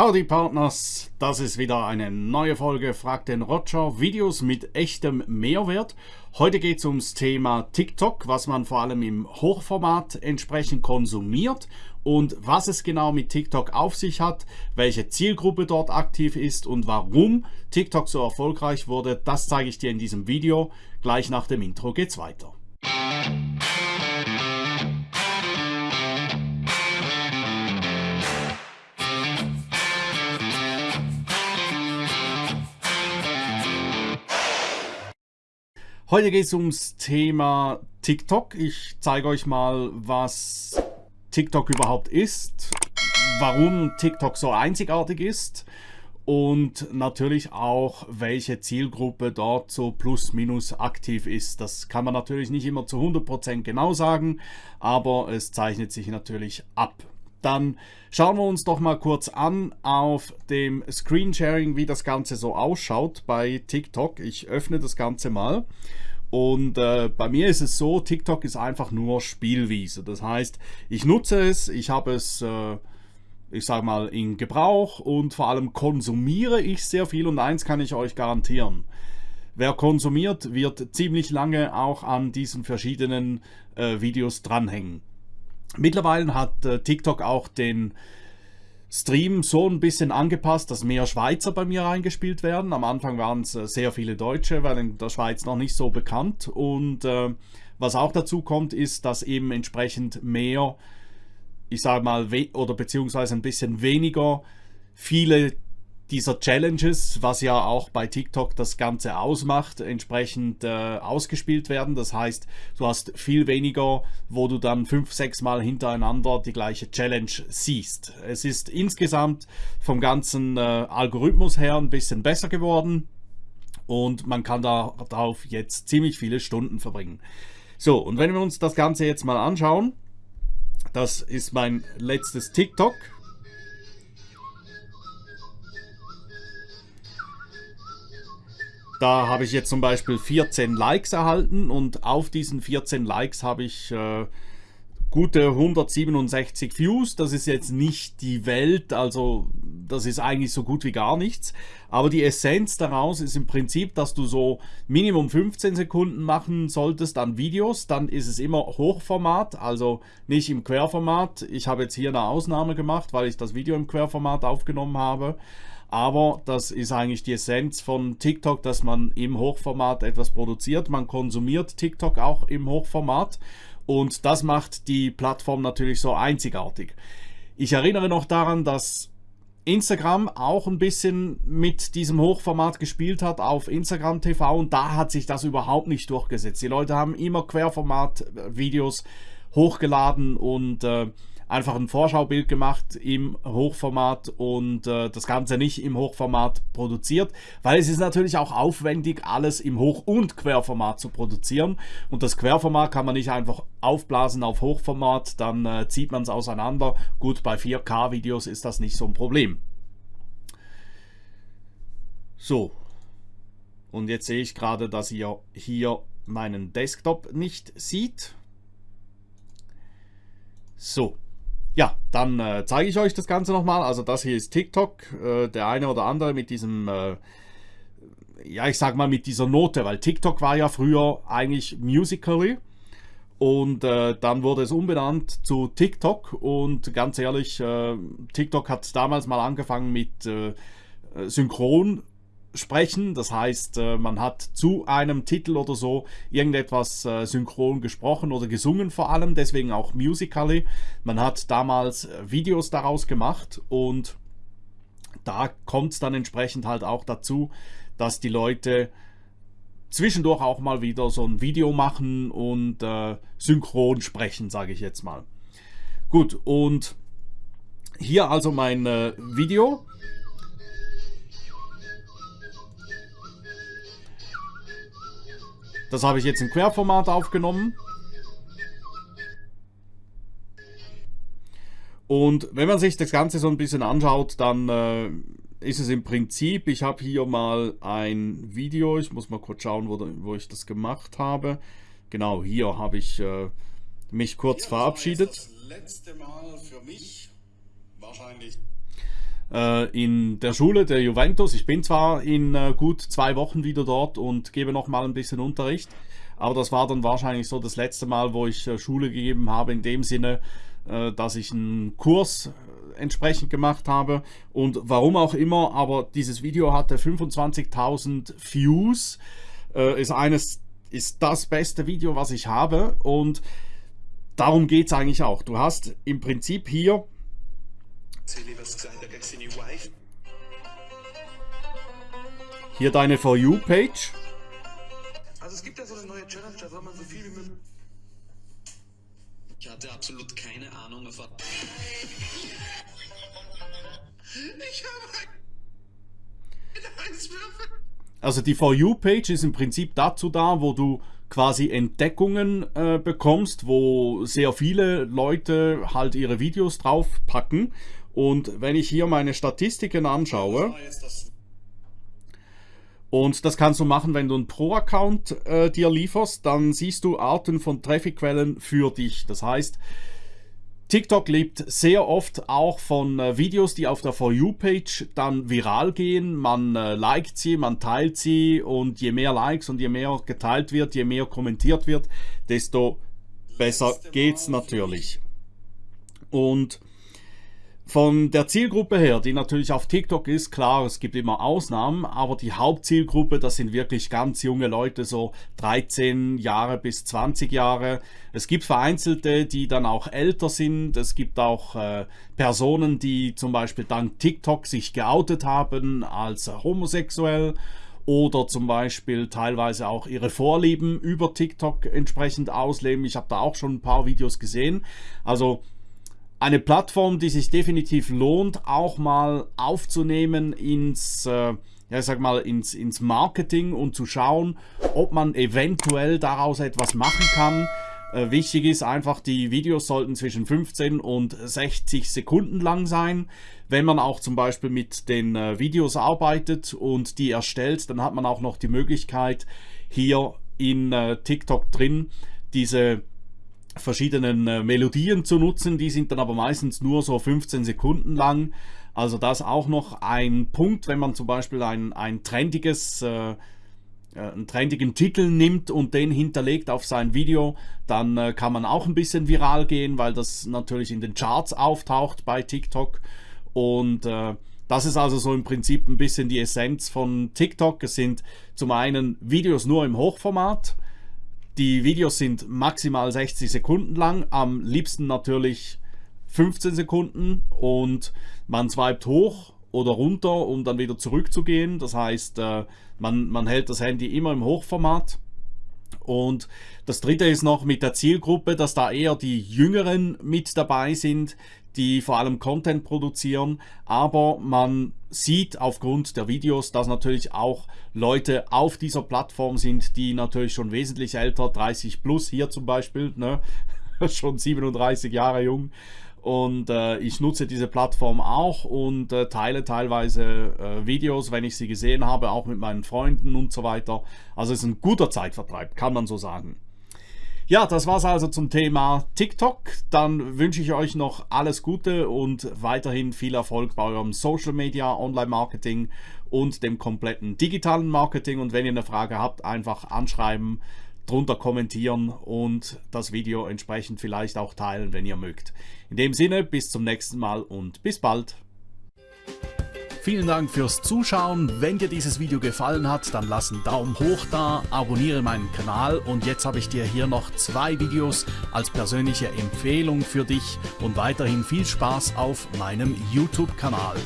Howdy Partners, das ist wieder eine neue Folge Frag den Roger, Videos mit echtem Mehrwert. Heute geht es ums Thema TikTok, was man vor allem im Hochformat entsprechend konsumiert und was es genau mit TikTok auf sich hat, welche Zielgruppe dort aktiv ist und warum TikTok so erfolgreich wurde, das zeige ich dir in diesem Video. Gleich nach dem Intro geht's weiter. Heute geht es ums Thema TikTok. Ich zeige euch mal, was TikTok überhaupt ist, warum TikTok so einzigartig ist und natürlich auch, welche Zielgruppe dort so plus minus aktiv ist. Das kann man natürlich nicht immer zu 100% genau sagen, aber es zeichnet sich natürlich ab. Dann schauen wir uns doch mal kurz an auf dem Screensharing, wie das Ganze so ausschaut bei TikTok. Ich öffne das Ganze mal. Und äh, bei mir ist es so, TikTok ist einfach nur Spielwiese. Das heißt, ich nutze es, ich habe es, äh, ich sage mal, in Gebrauch und vor allem konsumiere ich sehr viel. Und eins kann ich euch garantieren. Wer konsumiert, wird ziemlich lange auch an diesen verschiedenen äh, Videos dranhängen. Mittlerweile hat äh, TikTok auch den Stream so ein bisschen angepasst, dass mehr Schweizer bei mir reingespielt werden. Am Anfang waren es äh, sehr viele Deutsche, weil in der Schweiz noch nicht so bekannt. Und äh, was auch dazu kommt, ist, dass eben entsprechend mehr, ich sage mal, oder beziehungsweise ein bisschen weniger viele dieser Challenges, was ja auch bei TikTok das Ganze ausmacht, entsprechend äh, ausgespielt werden. Das heißt, du hast viel weniger, wo du dann fünf, sechs Mal hintereinander die gleiche Challenge siehst. Es ist insgesamt vom ganzen äh, Algorithmus her ein bisschen besser geworden und man kann darauf jetzt ziemlich viele Stunden verbringen. So, und wenn wir uns das Ganze jetzt mal anschauen, das ist mein letztes TikTok. Da habe ich jetzt zum Beispiel 14 Likes erhalten und auf diesen 14 Likes habe ich äh, gute 167 Views. Das ist jetzt nicht die Welt, also das ist eigentlich so gut wie gar nichts. Aber die Essenz daraus ist im Prinzip, dass du so Minimum 15 Sekunden machen solltest an Videos. Dann ist es immer Hochformat, also nicht im Querformat. Ich habe jetzt hier eine Ausnahme gemacht, weil ich das Video im Querformat aufgenommen habe. Aber das ist eigentlich die Essenz von TikTok, dass man im Hochformat etwas produziert. Man konsumiert TikTok auch im Hochformat und das macht die Plattform natürlich so einzigartig. Ich erinnere noch daran, dass Instagram auch ein bisschen mit diesem Hochformat gespielt hat auf Instagram TV und da hat sich das überhaupt nicht durchgesetzt. Die Leute haben immer Querformat-Videos hochgeladen und äh, einfach ein Vorschaubild gemacht im Hochformat und äh, das Ganze nicht im Hochformat produziert, weil es ist natürlich auch aufwendig, alles im Hoch- und Querformat zu produzieren und das Querformat kann man nicht einfach aufblasen auf Hochformat, dann äh, zieht man es auseinander. Gut, bei 4K-Videos ist das nicht so ein Problem. So, und jetzt sehe ich gerade, dass ihr hier meinen Desktop nicht sieht. So, ja, dann äh, zeige ich euch das Ganze nochmal. Also das hier ist TikTok. Äh, der eine oder andere mit diesem, äh, ja ich sag mal mit dieser Note, weil TikTok war ja früher eigentlich Musically. Und äh, dann wurde es umbenannt zu TikTok. Und ganz ehrlich, äh, TikTok hat damals mal angefangen mit äh, Synchron sprechen. Das heißt, äh, man hat zu einem Titel oder so irgendetwas äh, synchron gesprochen oder gesungen vor allem, deswegen auch Musically. Man hat damals äh, Videos daraus gemacht und da kommt es dann entsprechend halt auch dazu, dass die Leute zwischendurch auch mal wieder so ein Video machen und äh, synchron sprechen, sage ich jetzt mal. Gut, und hier also mein äh, Video. Das habe ich jetzt im Querformat aufgenommen. Und wenn man sich das Ganze so ein bisschen anschaut, dann äh, ist es im Prinzip, ich habe hier mal ein Video, ich muss mal kurz schauen, wo, wo ich das gemacht habe. Genau, hier habe ich äh, mich kurz ja, verabschiedet. Das letzte Mal für mich wahrscheinlich. Äh, in der Schule der Juventus. Ich bin zwar in äh, gut zwei Wochen wieder dort und gebe noch mal ein bisschen Unterricht, aber das war dann wahrscheinlich so das letzte Mal, wo ich äh, Schule gegeben habe, in dem Sinne, dass ich einen Kurs entsprechend gemacht habe und warum auch immer, aber dieses Video hatte 25.000 Views, ist eines, ist das beste Video, was ich habe und darum geht es eigentlich auch. Du hast im Prinzip hier hier deine For You-Page. Also es gibt ja so eine neue Challenge, da soll man so viel wie möglich... Ich hatte absolut keine Ahnung, was... Ich habe einen Eiswürfel. Also die For You-Page ist im Prinzip dazu da, wo du quasi Entdeckungen äh, bekommst, wo sehr viele Leute halt ihre Videos draufpacken. Und wenn ich hier meine Statistiken anschaue, und das kannst du machen, wenn du einen Pro-Account äh, dir lieferst, dann siehst du Arten von Traffic-Quellen für dich. Das heißt, TikTok lebt sehr oft auch von äh, Videos, die auf der For You-Page dann viral gehen. Man äh, liked sie, man teilt sie und je mehr Likes und je mehr geteilt wird, je mehr kommentiert wird, desto besser geht's natürlich. Und von der Zielgruppe her, die natürlich auf TikTok ist, klar, es gibt immer Ausnahmen, aber die Hauptzielgruppe, das sind wirklich ganz junge Leute, so 13 Jahre bis 20 Jahre. Es gibt vereinzelte, die dann auch älter sind. Es gibt auch äh, Personen, die zum Beispiel dank TikTok sich geoutet haben als homosexuell oder zum Beispiel teilweise auch ihre Vorlieben über TikTok entsprechend ausleben. Ich habe da auch schon ein paar Videos gesehen. Also eine Plattform, die sich definitiv lohnt, auch mal aufzunehmen ins, äh, ja, sag mal, ins, ins Marketing und zu schauen, ob man eventuell daraus etwas machen kann. Äh, wichtig ist einfach, die Videos sollten zwischen 15 und 60 Sekunden lang sein. Wenn man auch zum Beispiel mit den äh, Videos arbeitet und die erstellt, dann hat man auch noch die Möglichkeit, hier in äh, TikTok drin diese verschiedenen äh, Melodien zu nutzen. Die sind dann aber meistens nur so 15 Sekunden lang. Also das auch noch ein Punkt, wenn man zum Beispiel ein, ein trendiges, äh, äh, einen trendigen Titel nimmt und den hinterlegt auf sein Video, dann äh, kann man auch ein bisschen viral gehen, weil das natürlich in den Charts auftaucht bei TikTok. Und äh, das ist also so im Prinzip ein bisschen die Essenz von TikTok. Es sind zum einen Videos nur im Hochformat, die Videos sind maximal 60 Sekunden lang, am liebsten natürlich 15 Sekunden und man swipet hoch oder runter, um dann wieder zurückzugehen. Das heißt, äh, man, man hält das Handy immer im Hochformat. Und das dritte ist noch mit der Zielgruppe, dass da eher die Jüngeren mit dabei sind, die vor allem Content produzieren, aber man sieht aufgrund der Videos, dass natürlich auch Leute auf dieser Plattform sind, die natürlich schon wesentlich älter, 30 plus hier zum Beispiel, ne? schon 37 Jahre jung. Und äh, ich nutze diese Plattform auch und äh, teile teilweise äh, Videos, wenn ich sie gesehen habe, auch mit meinen Freunden und so weiter. Also es ist ein guter Zeitvertreib, kann man so sagen. Ja, das war's also zum Thema TikTok. Dann wünsche ich euch noch alles Gute und weiterhin viel Erfolg bei eurem Social Media, Online Marketing und dem kompletten digitalen Marketing. Und wenn ihr eine Frage habt, einfach anschreiben, drunter kommentieren und das Video entsprechend vielleicht auch teilen, wenn ihr mögt. In dem Sinne, bis zum nächsten Mal und bis bald. Vielen Dank fürs Zuschauen. Wenn dir dieses Video gefallen hat, dann lass einen Daumen hoch da, abonniere meinen Kanal und jetzt habe ich dir hier noch zwei Videos als persönliche Empfehlung für dich und weiterhin viel Spaß auf meinem YouTube-Kanal.